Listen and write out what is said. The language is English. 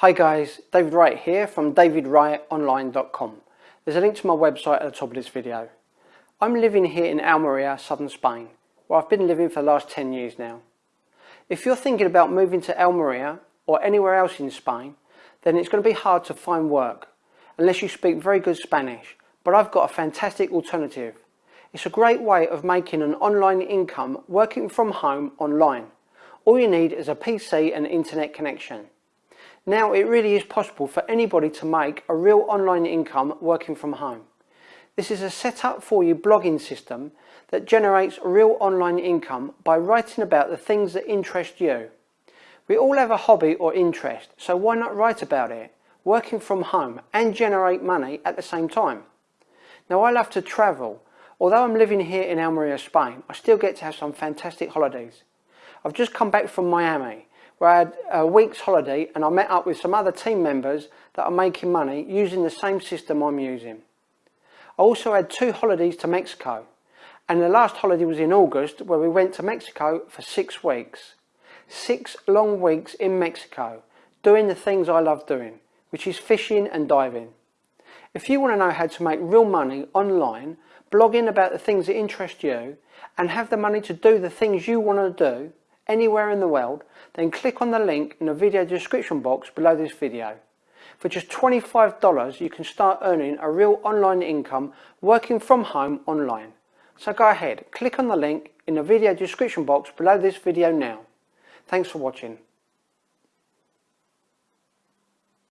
Hi guys, David Wright here from davidwrightonline.com. There's a link to my website at the top of this video. I'm living here in Almeria, southern Spain, where I've been living for the last 10 years now. If you're thinking about moving to Almeria or anywhere else in Spain, then it's going to be hard to find work unless you speak very good Spanish, but I've got a fantastic alternative. It's a great way of making an online income working from home online. All you need is a PC and internet connection. Now it really is possible for anybody to make a real online income working from home. This is a set up for you blogging system that generates real online income by writing about the things that interest you. We all have a hobby or interest, so why not write about it, working from home and generate money at the same time? Now I love to travel. Although I'm living here in Almeria, Spain, I still get to have some fantastic holidays. I've just come back from Miami where I had a week's holiday and I met up with some other team members that are making money using the same system I'm using. I also had two holidays to Mexico and the last holiday was in August where we went to Mexico for six weeks. Six long weeks in Mexico doing the things I love doing, which is fishing and diving. If you want to know how to make real money online, blogging about the things that interest you and have the money to do the things you want to do, anywhere in the world, then click on the link in the video description box below this video. For just $25 you can start earning a real online income working from home online. So go ahead, click on the link in the video description box below this video now. Thanks for watching.